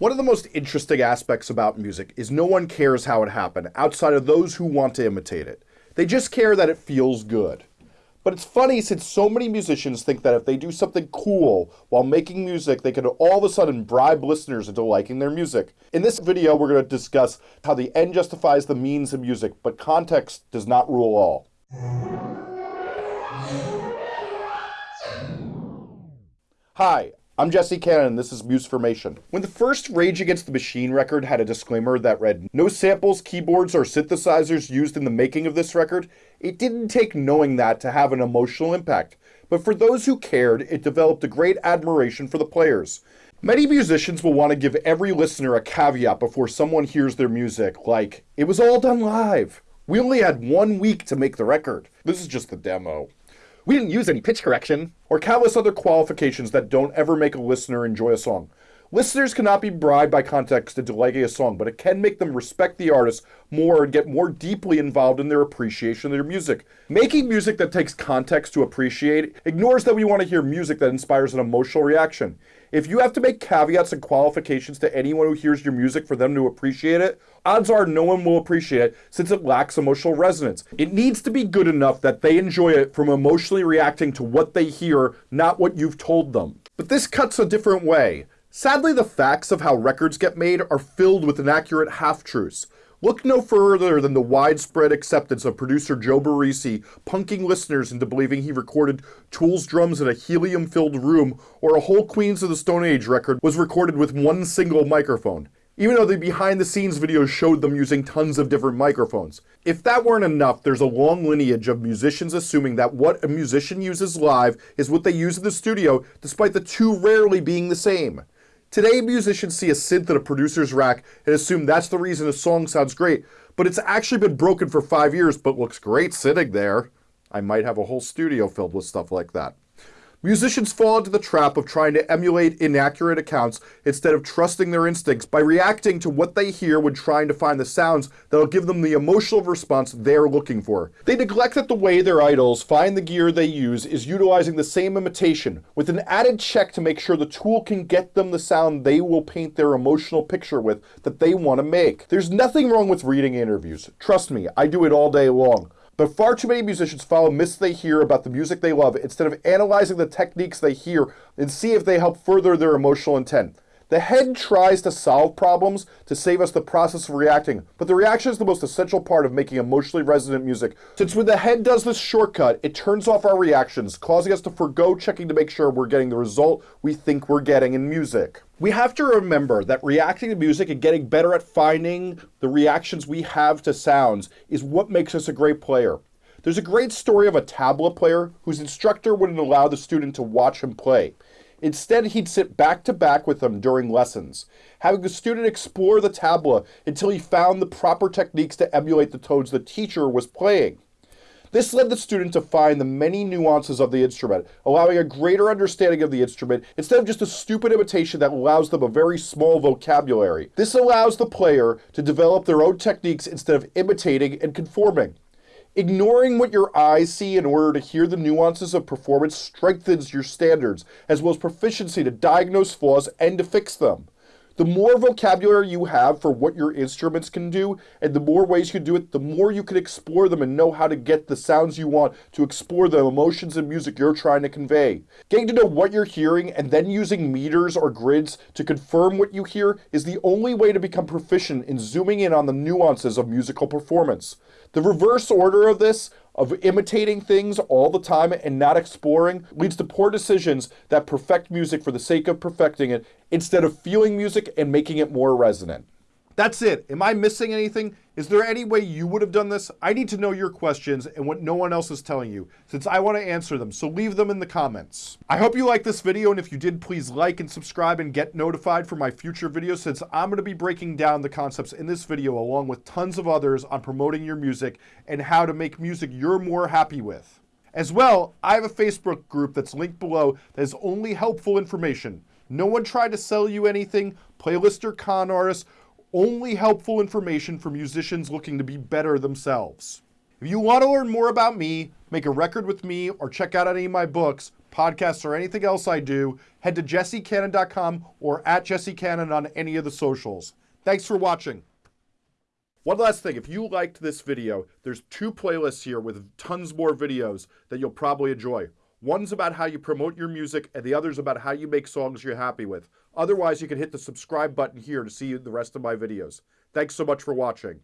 One of the most interesting aspects about music is no one cares how it happened outside of those who want to imitate it. They just care that it feels good. But it's funny since so many musicians think that if they do something cool while making music, they can all of a sudden bribe listeners into liking their music. In this video, we're going to discuss how the end justifies the means in music, but context does not rule all. Hi, I'm Jesse Cannon, and this is Musformation. When the first Rage Against the Machine record had a disclaimer that read, No samples, keyboards, or synthesizers used in the making of this record, it didn't take knowing that to have an emotional impact. But for those who cared, it developed a great admiration for the players. Many musicians will want to give every listener a caveat before someone hears their music, like, it was all done live. We only had one week to make the record. This is just the demo. We didn't use any pitch correction, or countless other qualifications that don't ever make a listener enjoy a song. Listeners cannot be bribed by context into liking a song, but it can make them respect the artist more and get more deeply involved in their appreciation of their music. Making music that takes context to appreciate ignores that we want to hear music that inspires an emotional reaction. If you have to make caveats and qualifications to anyone who hears your music for them to appreciate it, odds are no one will appreciate it since it lacks emotional resonance. It needs to be good enough that they enjoy it from emotionally reacting to what they hear, not what you've told them. But this cuts a different way. Sadly, the facts of how records get made are filled with inaccurate half-truths. Look no further than the widespread acceptance of producer Joe Barresi punking listeners into believing he recorded Tool's drums in a helium-filled room or a whole Queens of the Stone Age record was recorded with one single microphone, even though the behind-the-scenes videos showed them using tons of different microphones. If that weren't enough, there's a long lineage of musicians assuming that what a musician uses live is what they use in the studio, despite the two rarely being the same. Today, musicians see a synth in a producer's rack and assume that's the reason a song sounds great, but it's actually been broken for five years but looks great sitting there. I might have a whole studio filled with stuff like that. Musicians fall into the trap of trying to emulate inaccurate accounts instead of trusting their instincts by reacting to what they hear when trying to find the sounds that'll give them the emotional response they're looking for. They neglect that the way their idols find the gear they use is utilizing the same imitation, with an added check to make sure the tool can get them the sound they will paint their emotional picture with that they want to make. There's nothing wrong with reading interviews. Trust me, I do it all day long. But far too many musicians follow myths they hear about the music they love instead of analyzing the techniques they hear and see if they help further their emotional intent. The head tries to solve problems to save us the process of reacting, but the reaction is the most essential part of making emotionally resonant music. Since when the head does this shortcut, it turns off our reactions, causing us to forego checking to make sure we're getting the result we think we're getting in music. We have to remember that reacting to music and getting better at finding the reactions we have to sounds is what makes us a great player. There's a great story of a tabla player whose instructor wouldn't allow the student to watch him play. Instead, he'd sit back to back with them during lessons, having the student explore the tabla until he found the proper techniques to emulate the tones the teacher was playing. This led the student to find the many nuances of the instrument, allowing a greater understanding of the instrument instead of just a stupid imitation that allows them a very small vocabulary. This allows the player to develop their own techniques instead of imitating and conforming. Ignoring what your eyes see in order to hear the nuances of performance strengthens your standards, as well as proficiency to diagnose flaws and to fix them. The more vocabulary you have for what your instruments can do, and the more ways you can do it, the more you can explore them and know how to get the sounds you want to explore the emotions and music you're trying to convey. Getting to know what you're hearing and then using meters or grids to confirm what you hear is the only way to become proficient in zooming in on the nuances of musical performance. The reverse order of this, of imitating things all the time and not exploring, leads to poor decisions that perfect music for the sake of perfecting it instead of feeling music and making it more resonant. That's it. Am I missing anything? Is there any way you would have done this? I need to know your questions and what no one else is telling you, since I want to answer them, so leave them in the comments. I hope you liked this video, and if you did, please like and subscribe and get notified for my future videos, since I'm going to be breaking down the concepts in this video along with tons of others on promoting your music and how to make music you're more happy with. As well, I have a Facebook group that's linked below that is only helpful information. No one tried to sell you anything, playlist or con artists, only helpful information for musicians looking to be better themselves. If you want to learn more about me, make a record with me, or check out any of my books, podcasts, or anything else I do, head to jessecannon.com or at jessecannon on any of the socials. Thanks for watching. One last thing, if you liked this video, there's two playlists here with tons more videos that you'll probably enjoy. One's about how you promote your music, and the other's about how you make songs you're happy with. Otherwise, you can hit the subscribe button here to see the rest of my videos. Thanks so much for watching.